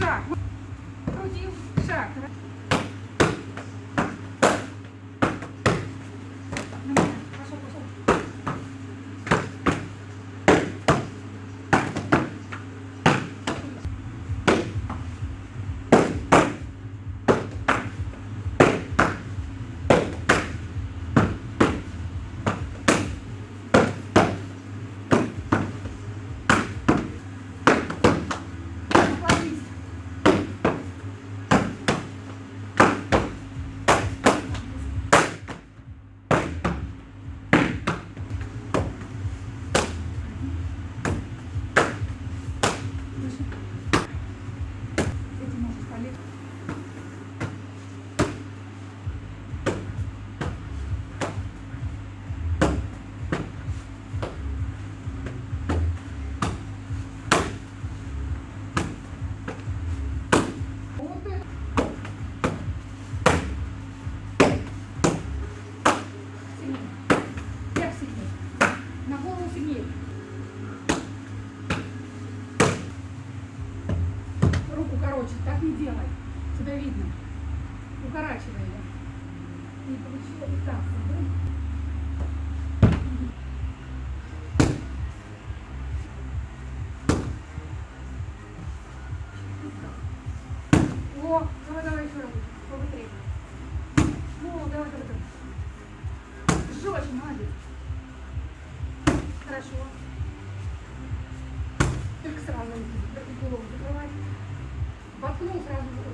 шаг. Крутил, шаг. Этим можешь укорочит. Так не делай. Тебя видно. Укорачивай ее. Не получилось так. О, давай, давай еще раз. Побыстрее. Ну, давай, давай, давай. Жестче, молодец. Хорошо. Только сразу голову закрывать воткнул сразу